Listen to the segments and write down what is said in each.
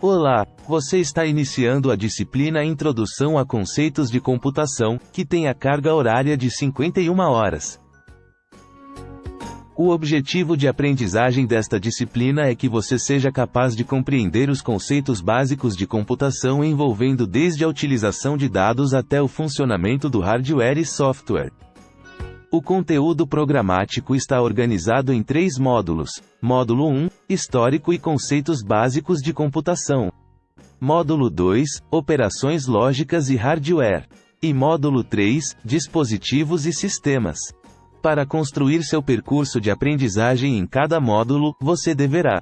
Olá, você está iniciando a disciplina Introdução a Conceitos de Computação, que tem a carga horária de 51 horas. O objetivo de aprendizagem desta disciplina é que você seja capaz de compreender os conceitos básicos de computação envolvendo desde a utilização de dados até o funcionamento do hardware e software. O conteúdo programático está organizado em três módulos. Módulo 1, Histórico e conceitos básicos de computação. Módulo 2, Operações lógicas e hardware. E módulo 3, Dispositivos e sistemas. Para construir seu percurso de aprendizagem em cada módulo, você deverá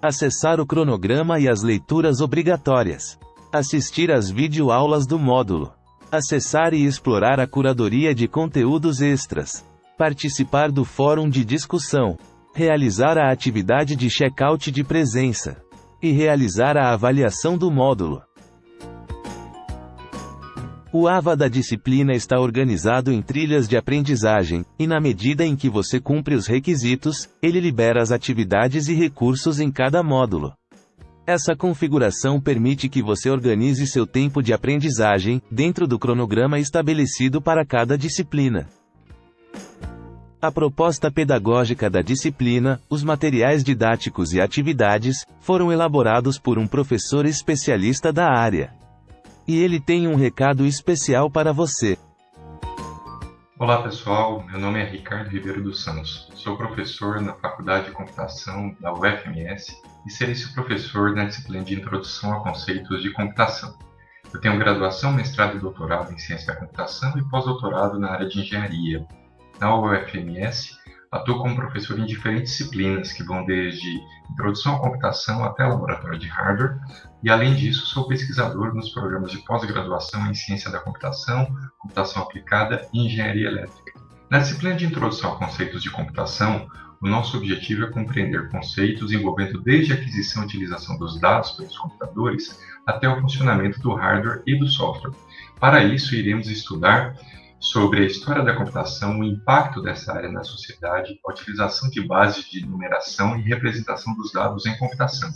acessar o cronograma e as leituras obrigatórias, assistir às videoaulas do módulo, Acessar e explorar a curadoria de conteúdos extras. Participar do fórum de discussão. Realizar a atividade de check-out de presença. E realizar a avaliação do módulo. O AVA da disciplina está organizado em trilhas de aprendizagem, e na medida em que você cumpre os requisitos, ele libera as atividades e recursos em cada módulo. Essa configuração permite que você organize seu tempo de aprendizagem, dentro do cronograma estabelecido para cada disciplina. A proposta pedagógica da disciplina, os materiais didáticos e atividades, foram elaborados por um professor especialista da área. E ele tem um recado especial para você. Olá pessoal, meu nome é Ricardo Ribeiro dos Santos. Sou professor na Faculdade de Computação da UFMS e serei seu professor na disciplina de Introdução a Conceitos de Computação. Eu tenho graduação, mestrado e doutorado em Ciência da Computação e pós-doutorado na área de Engenharia. Na UFMS, atuo como professor em diferentes disciplinas que vão desde Introdução à Computação até Laboratório de Hardware, e além disso, sou pesquisador nos programas de pós-graduação em Ciência da Computação, Computação Aplicada e Engenharia Elétrica. Na disciplina de Introdução a Conceitos de Computação, o nosso objetivo é compreender conceitos envolvendo desde a aquisição e utilização dos dados pelos computadores até o funcionamento do hardware e do software. Para isso, iremos estudar sobre a história da computação, o impacto dessa área na sociedade, a utilização de bases de numeração e representação dos dados em computação.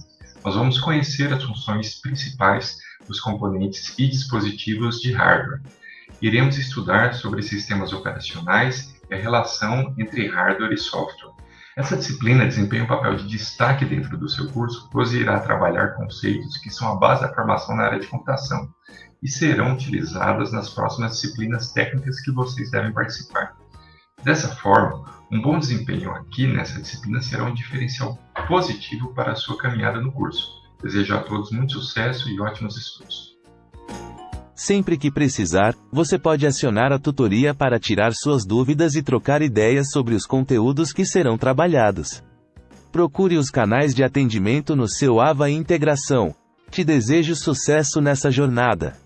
Nós vamos conhecer as funções principais dos componentes e dispositivos de hardware. Iremos estudar sobre sistemas operacionais e a relação entre hardware e software. Essa disciplina desempenha um papel de destaque dentro do seu curso, pois irá trabalhar conceitos que são a base da formação na área de computação e serão utilizadas nas próximas disciplinas técnicas que vocês devem participar. Dessa forma, um bom desempenho aqui nessa disciplina será um diferencial positivo para a sua caminhada no curso. Desejo a todos muito sucesso e ótimos estudos. Sempre que precisar, você pode acionar a tutoria para tirar suas dúvidas e trocar ideias sobre os conteúdos que serão trabalhados. Procure os canais de atendimento no seu AVA Integração. Te desejo sucesso nessa jornada.